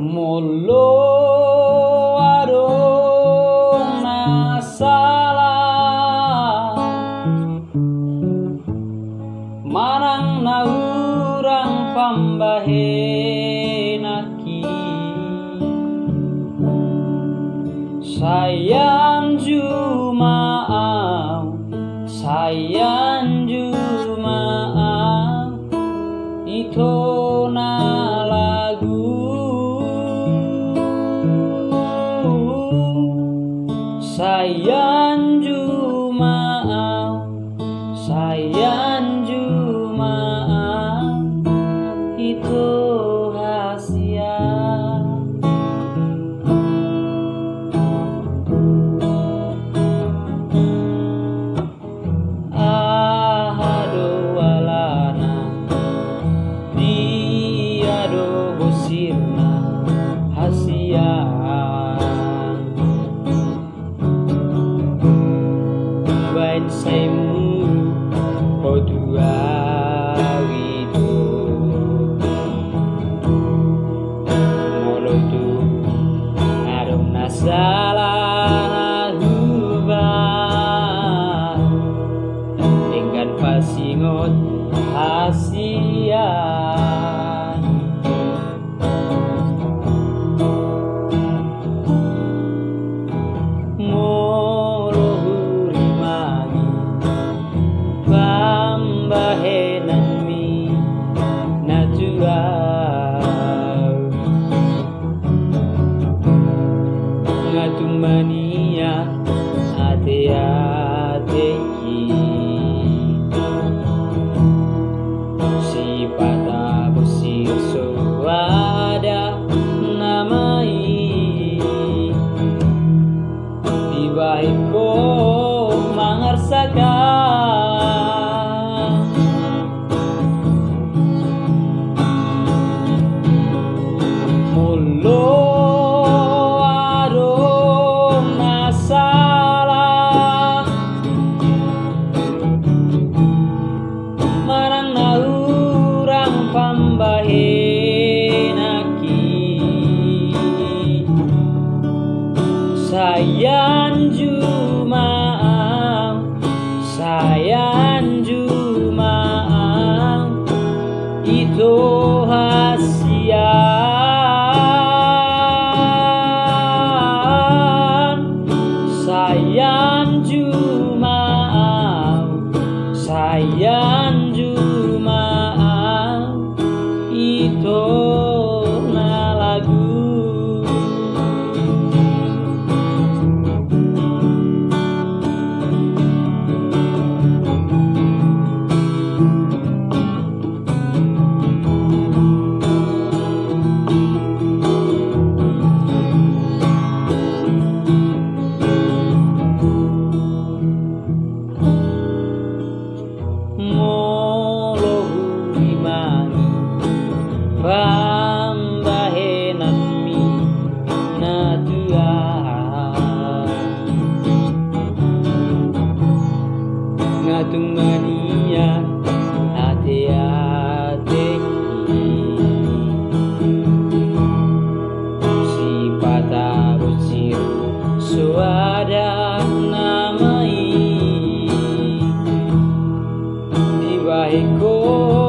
Molo adong salah, Marang naurang pambahenaki Sayang juma'at Sayang Rangkaian Jumaat itu hasia Ahad alguém sayang Jumaang sayang Jumaang Itu hasian. Sayang Jumaang sayang Jumaang. more. Oh.